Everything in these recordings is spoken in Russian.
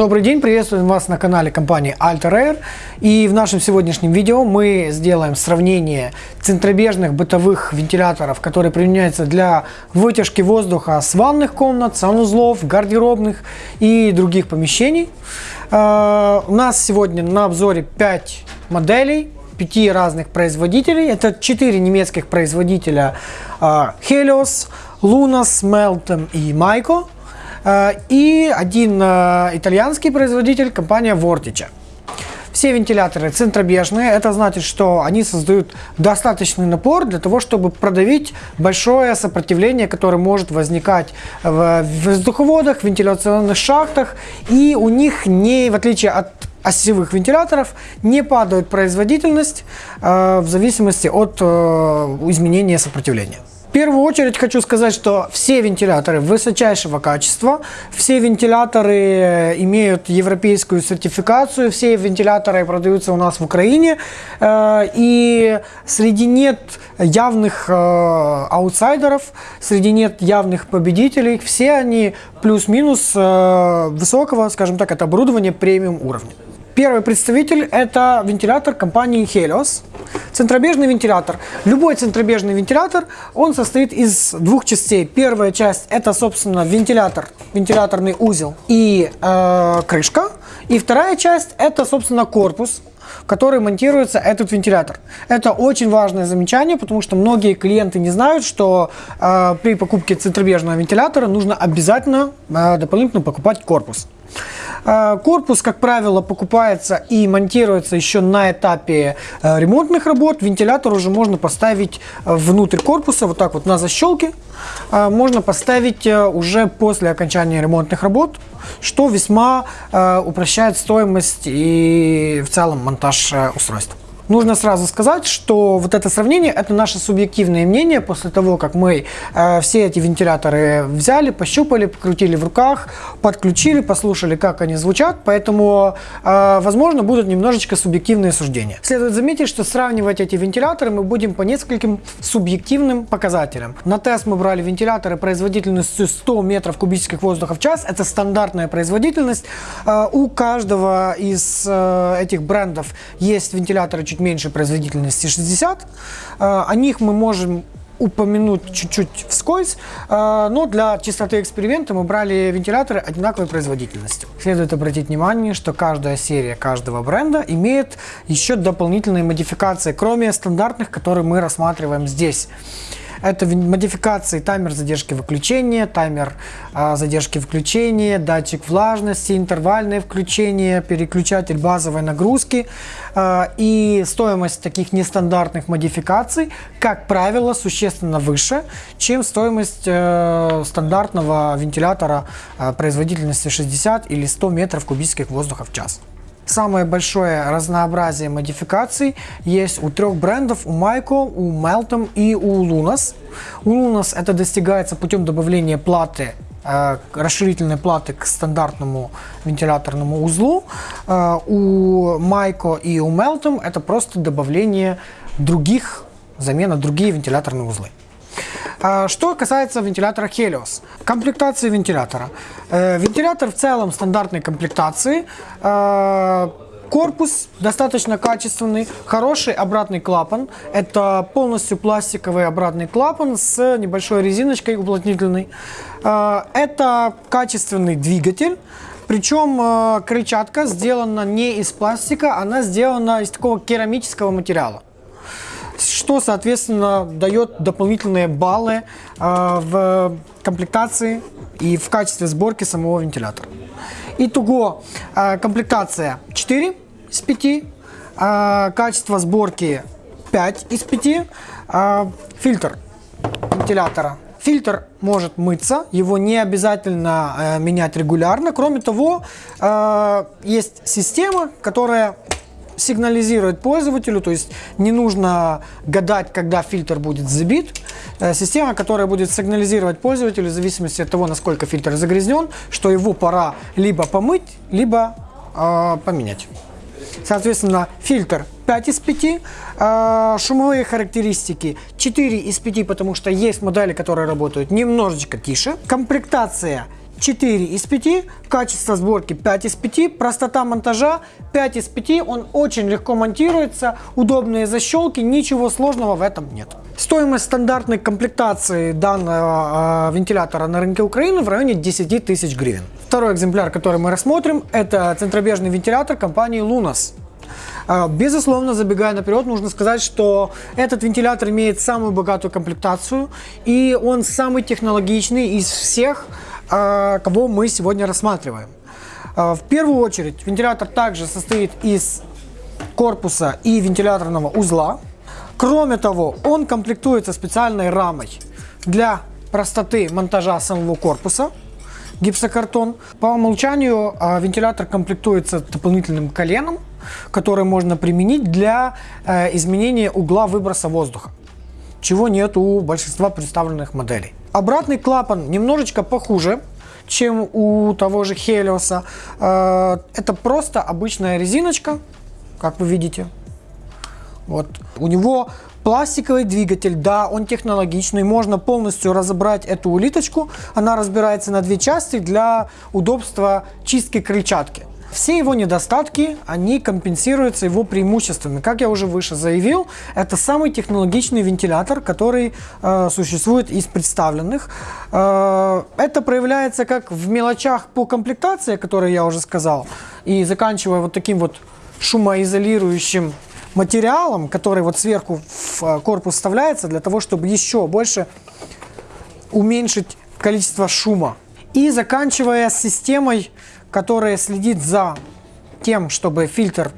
Добрый день, приветствуем вас на канале компании Alter. И в нашем сегодняшнем видео мы сделаем сравнение центробежных бытовых вентиляторов, которые применяются для вытяжки воздуха с ванных комнат, санузлов, гардеробных и других помещений. Э, у нас сегодня на обзоре 5 моделей, 5 разных производителей. Это 4 немецких производителя э, Helios, Lunas, Meltem и Maiko. Э, и один э, итальянский производитель, компания Vortice. Все вентиляторы центробежные, это значит, что они создают достаточный напор для того, чтобы продавить большое сопротивление, которое может возникать в воздуховодах, вентиляционных шахтах, и у них не, в отличие от осевых вентиляторов, не падает производительность э, в зависимости от э, изменения сопротивления. В первую очередь хочу сказать, что все вентиляторы высочайшего качества, все вентиляторы э, имеют европейскую сертификацию, все вентиляторы продаются у нас в Украине, э, и среди нет явных э, аутсайдеров, среди нет явных победителей, все они плюс-минус высокого, скажем так, это оборудование премиум уровня. Первый представитель это вентилятор компании Helios. Центробежный вентилятор. Любой центробежный вентилятор, он состоит из двух частей. Первая часть это, собственно, вентилятор, вентиляторный узел и э, крышка. И вторая часть это, собственно, корпус, в который монтируется этот вентилятор. Это очень важное замечание, потому что многие клиенты не знают, что э, при покупке центробежного вентилятора нужно обязательно э, дополнительно покупать корпус. Э, корпус, как правило, покупается и монтируется еще на этапе э, ремонтных работ. Вентилятор уже можно поставить э, внутрь корпуса, вот так вот на защелке. Можно поставить уже после окончания ремонтных работ, что весьма упрощает стоимость и в целом монтаж устройства. Нужно сразу сказать, что вот это сравнение – это наше субъективное мнение после того, как мы э, все эти вентиляторы взяли, пощупали, покрутили в руках, подключили, послушали, как они звучат, поэтому, э, возможно, будут немножечко субъективные суждения. Следует заметить, что сравнивать эти вентиляторы мы будем по нескольким субъективным показателям. На тест мы брали вентиляторы производительностью 100 метров кубических воздуха в час, это стандартная производительность. Э, у каждого из э, этих брендов есть вентиляторы чуть меньше производительности 60. Э, о них мы можем упомянуть чуть-чуть вскользь, э, но для чистоты эксперимента мы брали вентиляторы одинаковой производительности. Следует обратить внимание, что каждая серия каждого бренда имеет еще дополнительные модификации, кроме стандартных, которые мы рассматриваем здесь. Это модификации таймер задержки выключения, таймер а, задержки включения, датчик влажности, интервальное включение, переключатель базовой нагрузки. А, и стоимость таких нестандартных модификаций, как правило, существенно выше, чем стоимость э, стандартного вентилятора э, производительностью 60 или 100 метров кубических воздуха в час. Самое большое разнообразие модификаций есть у трех брендов, у Майко, у Melton и у Lunas. У Lunas это достигается путем добавления платы э, расширительной платы к стандартному вентиляторному узлу. Э, у Майко и у Melton это просто добавление других, замена другие вентиляторные узлы. А, что касается вентилятора Helios. Комплектации вентилятора. Э, вентилятор в целом стандартной комплектации. Э, корпус достаточно качественный, хороший обратный клапан. Это полностью пластиковый обратный клапан с небольшой резиночкой уплотнительной. Э, это качественный двигатель. Причем крыльчатка сделана не из пластика, она сделана из такого керамического материала что, соответственно, дает дополнительные баллы э, в комплектации и в качестве сборки самого вентилятора. Итого, э, комплектация 4 из 5, э, качество сборки 5 из 5, э, фильтр вентилятора Фильтр может мыться, его не обязательно э, менять регулярно. Кроме того, э, есть система, которая сигнализирует пользователю, то есть не нужно гадать, когда фильтр будет забит. Э, система, которая будет сигнализировать пользователю в зависимости от того, насколько фильтр загрязнен, что его пора либо помыть, либо э, поменять. Соответственно, фильтр 5 из 5, э, шумовые характеристики 4 из 5, потому что есть модели, которые работают немножечко тише. Комплектация 4 из 5, качество сборки 5 из 5, простота монтажа 5 из 5, он очень легко монтируется, удобные защелки, ничего сложного в этом нет. Стоимость стандартной комплектации данного э, вентилятора на рынке Украины в районе 10 тысяч гривен. Второй экземпляр, который мы рассмотрим, это центробежный вентилятор компании Lunas. А, безусловно, забегая наперед, нужно сказать, что этот вентилятор имеет самую богатую комплектацию, и он самый технологичный из всех, кого мы сегодня рассматриваем. А, в первую очередь, вентилятор также состоит из корпуса и вентиляторного узла. Кроме того, он комплектуется специальной рамой для простоты монтажа самого корпуса гипсокартон. По умолчанию вентилятор комплектуется дополнительным коленом, который можно применить для э, изменения угла выброса воздуха, чего нет у большинства представленных моделей. Обратный клапан немножечко похуже, чем у того же Helios. Э, это просто обычная резиночка, как вы видите. Вот. У него пластиковый двигатель, да, он технологичный, можно полностью разобрать эту улиточку. Она разбирается на две части для удобства чистки крыльчатки. Все его недостатки, они компенсируются его преимуществами. Как я уже выше заявил, это самый технологичный вентилятор, который э, существует из представленных. Э, это проявляется как в мелочах по комплектации, которые я уже сказал, и заканчивая вот таким вот шумоизолирующим материалом, который вот сверху в э, корпус вставляется для того, чтобы еще больше уменьшить количество шума. И заканчивая системой которая следит за тем, чтобы фильтр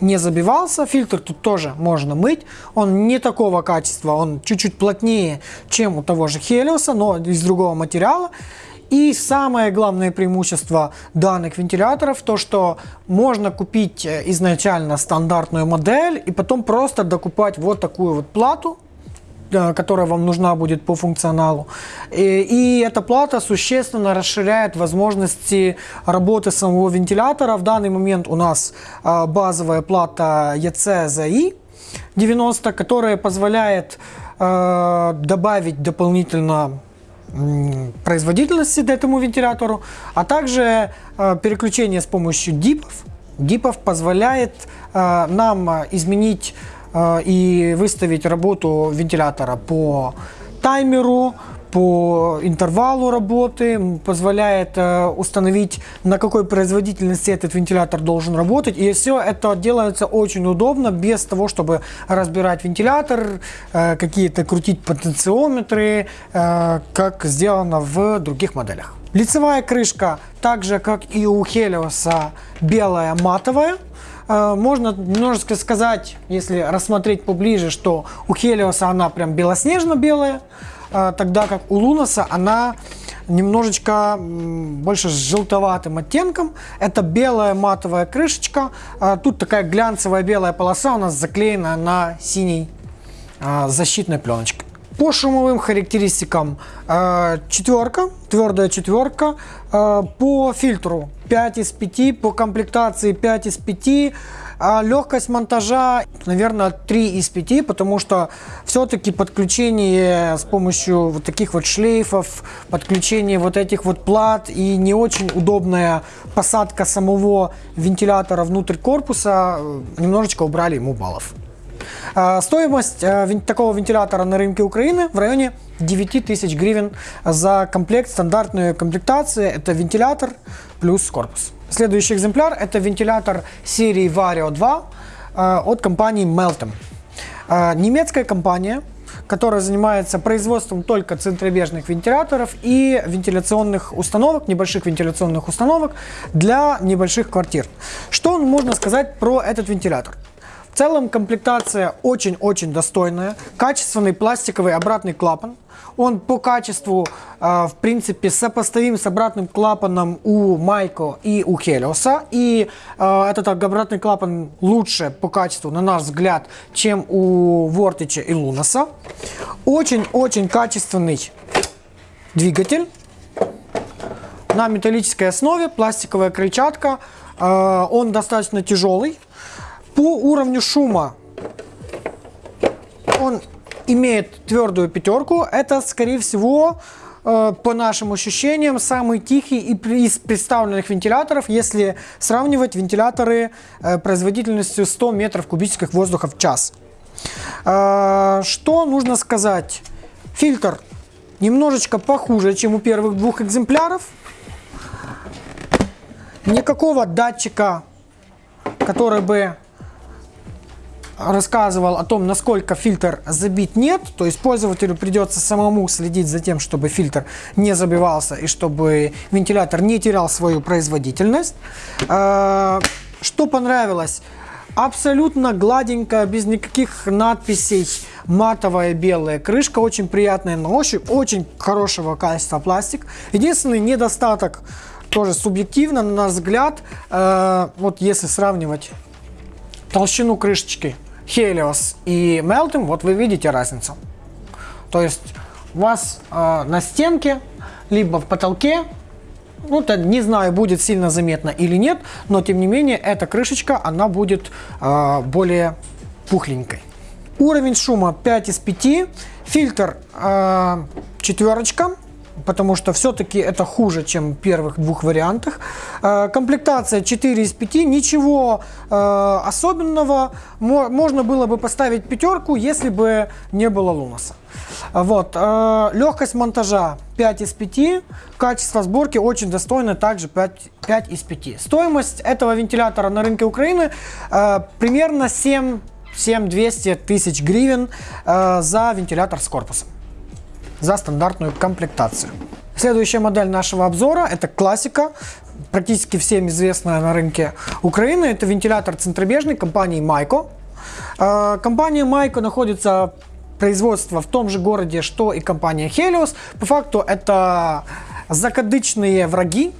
не забивался. Фильтр тут тоже можно мыть. Он не такого качества, он чуть-чуть плотнее, чем у того же Helios, но из другого материала. И самое главное преимущество данных вентиляторов, то что можно купить э, изначально стандартную модель и потом просто докупать вот такую вот плату, которая вам нужна будет по функционалу. И, и эта плата существенно расширяет возможности работы самого вентилятора. В данный момент у нас э, базовая плата ECZI 90, которая позволяет э, добавить дополнительно производительности этому вентилятору, а также э, переключение с помощью дипов. Дипов позволяет э, нам изменить Э, и выставить работу вентилятора по таймеру, по интервалу работы, позволяет э, установить, на какой производительности этот вентилятор должен работать. И все это делается очень удобно, без того, чтобы разбирать вентилятор, э, какие-то крутить потенциометры, э, как сделано в других моделях. Лицевая крышка, так же как и у Helios, белая матовая. Э, можно немножечко сказать, если рассмотреть поближе, что у Хелиоса она прям белоснежно-белая, э, тогда как у Лунаса она немножечко больше с желтоватым оттенком. Это белая матовая крышечка. Э, тут такая глянцевая белая полоса у нас заклеена на синей защитной пленочкой. По шумовым характеристикам четверка, твердая четверка. По фильтру 5 из 5, по комплектации 5 из 5, а легкость монтажа, наверное, 3 из 5, потому что все-таки подключение с помощью вот таких вот шлейфов, подключение вот этих вот плат и не очень удобная посадка самого вентилятора внутрь корпуса э, немножечко убрали ему баллов. А, стоимость э, такого вентилятора на рынке Украины в районе 9 тысяч гривен за комплект, стандартную комплектацию. Это вентилятор плюс корпус. Следующий экземпляр это вентилятор серии Vario 2 э, от компании Meltem. Немецкая компания, которая занимается производством только центробежных вентиляторов и вентиляционных установок, небольших вентиляционных установок для небольших квартир. Что можно сказать про этот вентилятор? Целом комплектация очень-очень достойная. Качественный пластиковый обратный клапан. Он по качеству, э, в принципе, сопоставим с обратным клапаном у Майко и у Хелиоса. И э, этот обратный клапан лучше по качеству, на наш взгляд, чем у Вортича и Лунаса. Очень-очень качественный двигатель на металлической основе, пластиковая крыльчатка. Э, он достаточно тяжелый. По уровню шума он имеет твердую пятерку. Это, скорее всего, э, по нашим ощущениям, самый тихий из представленных вентиляторов, если сравнивать вентиляторы э, производительностью 100 метров кубических воздуха в час. Э, что нужно сказать? Фильтр немножечко похуже, чем у первых двух экземпляров. Никакого датчика, который бы рассказывал о том, насколько фильтр забит, нет. То есть пользователю придется самому следить за тем, чтобы фильтр не забивался и чтобы вентилятор не терял свою производительность. А, что понравилось? Абсолютно гладенькая, без никаких надписей, матовая белая крышка, очень приятная на ощупь, очень хорошего качества пластик. Единственный недостаток, тоже субъективно, на наш взгляд, э, вот если сравнивать толщину крышечки Helios и Meltem, вот вы видите разницу. То есть у вас э, на стенке, либо в потолке, ну, то не знаю, будет сильно заметно или нет, но тем не менее эта крышечка, она будет э, более пухленькой. Уровень шума 5 из 5, фильтр э, четверочка, потому что все-таки это хуже, чем в первых двух вариантах. Э, комплектация 4 из 5, ничего э, особенного. Можно было бы поставить пятерку, если бы не было Лунаса. Вот. Э, легкость монтажа 5 из 5, качество сборки очень достойно, также 5, 5 из 5. Стоимость этого вентилятора на рынке Украины примерно 7 7200 тысяч гривен за вентилятор с корпусом за стандартную комплектацию. Следующая модель нашего обзора – это классика, практически всем известная на рынке Украины. Это вентилятор центробежный компании Майко. Э, компания Майко находится производство в том же городе, что и компания Helios. По факту это закадычные враги,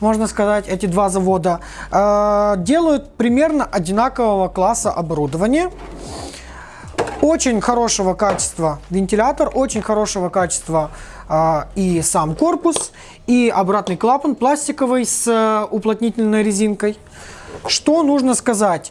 можно сказать, эти два завода. Э, делают примерно одинакового класса оборудования. Очень хорошего качества вентилятор, очень хорошего качества э, и сам корпус, и обратный клапан пластиковый с э, уплотнительной резинкой. Что нужно сказать?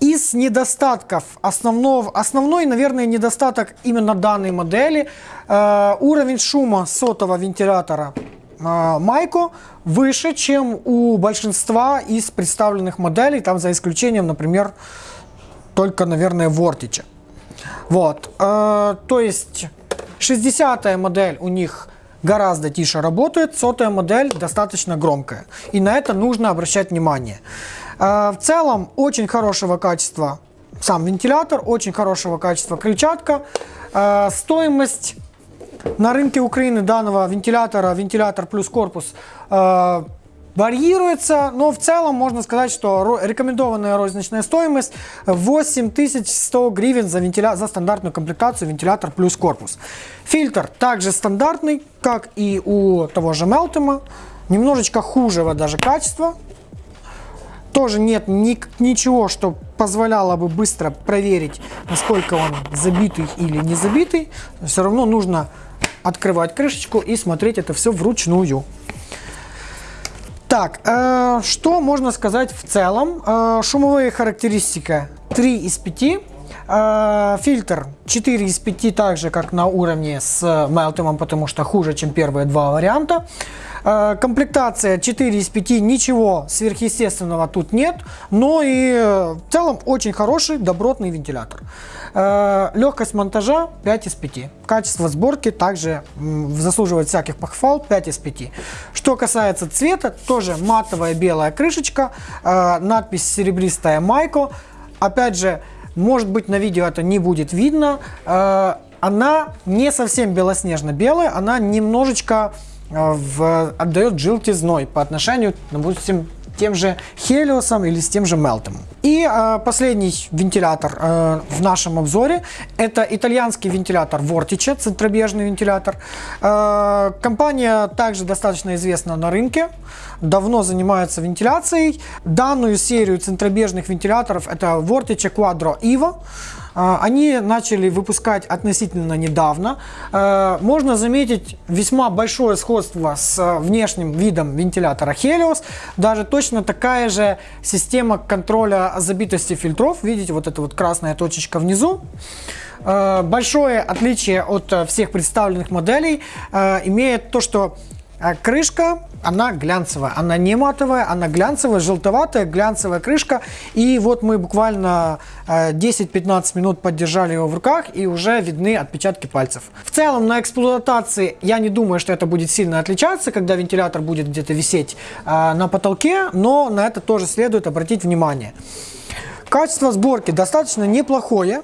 Из недостатков, основного, основной, наверное, недостаток именно данной модели, э, уровень шума сотого вентилятора э, Майко выше, чем у большинства из представленных моделей, там за исключением, например, только, наверное, Вортича. Вот, э, то есть 60 модель у них гораздо тише работает, сотая модель достаточно громкая. И на это нужно обращать внимание. Э, в целом очень хорошего качества сам вентилятор, очень хорошего качества крыльчатка. Э, стоимость на рынке Украины данного вентилятора, вентилятор плюс корпус, э, варьируется, но в целом можно сказать, что рекомендованная розничная стоимость 8100 гривен за, вентиля... за стандартную комплектацию вентилятор плюс корпус. Фильтр также стандартный, как и у того же Meltem, немножечко хужего даже качества. Тоже нет ни, ничего, что позволяло бы быстро проверить, насколько он забитый или не забитый. Все равно нужно открывать крышечку и смотреть это все вручную. Так, э, что можно сказать в целом? Э, шумовые характеристики 3 из 5. Э, фильтр 4 из 5, так же как на уровне с Meltem, потому что хуже, чем первые два варианта. Э, комплектация 4 из 5, ничего сверхъестественного тут нет, но и э, в целом очень хороший добротный вентилятор. Э, легкость монтажа 5 из 5. Качество сборки также заслуживает всяких похвал 5 из 5. Что касается цвета, тоже матовая белая крышечка, надпись серебристая Майко. Опять же, может быть на видео это не будет видно, она не совсем белоснежно-белая, она немножечко в, отдает желтизной по отношению, допустим, тем же Хелиосом или с тем же Мелтом. И э, последний вентилятор э, в нашем обзоре это итальянский вентилятор Vortice, центробежный вентилятор. Э, компания также достаточно известна на рынке, давно занимается вентиляцией. Данную серию центробежных вентиляторов это Vortice Quadro Evo. А, они начали выпускать относительно недавно. А, можно заметить весьма большое сходство с а, внешним видом вентилятора Helios. Даже точно такая же система контроля забитости фильтров. Видите, вот эта вот красная точечка внизу. Э, большое отличие от э, всех представленных моделей э, имеет то, что а крышка, она глянцевая, она не матовая, она глянцевая, желтоватая, глянцевая крышка. И вот мы буквально 10-15 э, минут поддержали его в руках и уже видны отпечатки пальцев. В целом на эксплуатации я не думаю, что это будет сильно отличаться, когда вентилятор будет где-то висеть э, на потолке, но на это тоже следует обратить внимание. Качество сборки достаточно неплохое.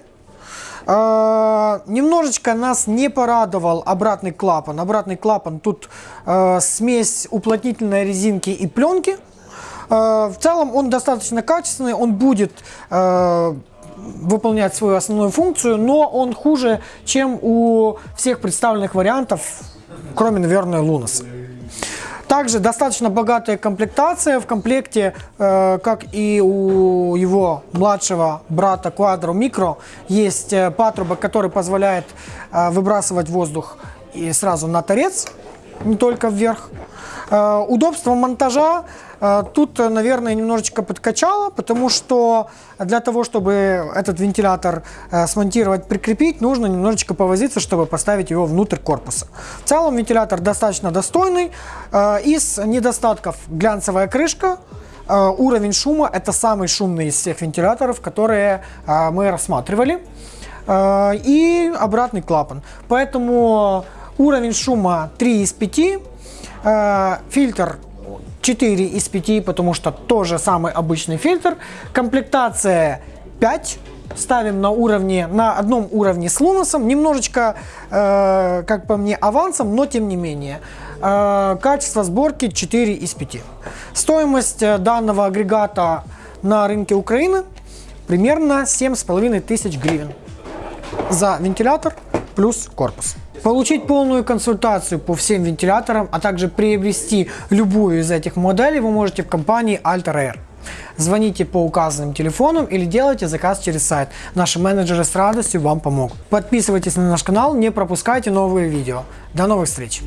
Э, немножечко нас не порадовал обратный клапан. Обратный клапан тут э, смесь уплотнительной резинки и пленки. Э, в целом он достаточно качественный, он будет выполнять свою основную функцию, но он хуже, чем у всех представленных вариантов, кроме, наверное, Лунаса. Также достаточно богатая комплектация. В комплекте, э, как и у его младшего брата Quadro Micro, есть э, патрубок, который позволяет э, выбрасывать воздух и сразу на торец, не только вверх. Удобство монтажа тут, наверное, немножечко подкачало, потому что для того, чтобы этот вентилятор э, смонтировать, прикрепить, нужно немножечко повозиться, чтобы поставить его внутрь корпуса. В целом вентилятор достаточно достойный. Из недостатков глянцевая крышка, уровень шума – это самый шумный из всех вентиляторов, которые мы рассматривали. И обратный клапан. Поэтому уровень шума 3 из 5 Э, фильтр 4 из 5, потому что тоже самый обычный фильтр. Комплектация 5 ставим на уровне, на одном уровне с Луносом, немножечко, э, как по мне, авансом, но тем не менее. Э, качество сборки 4 из 5. Стоимость э, данного агрегата на рынке Украины примерно 7,5 тысяч гривен за вентилятор плюс корпус. Получить полную консультацию по всем вентиляторам, а также приобрести любую из этих моделей вы можете в компании Alter Air. Звоните по указанным телефонам или делайте заказ через сайт. Наши менеджеры с радостью вам помогут. Подписывайтесь на наш канал, не пропускайте новые видео. До новых встреч!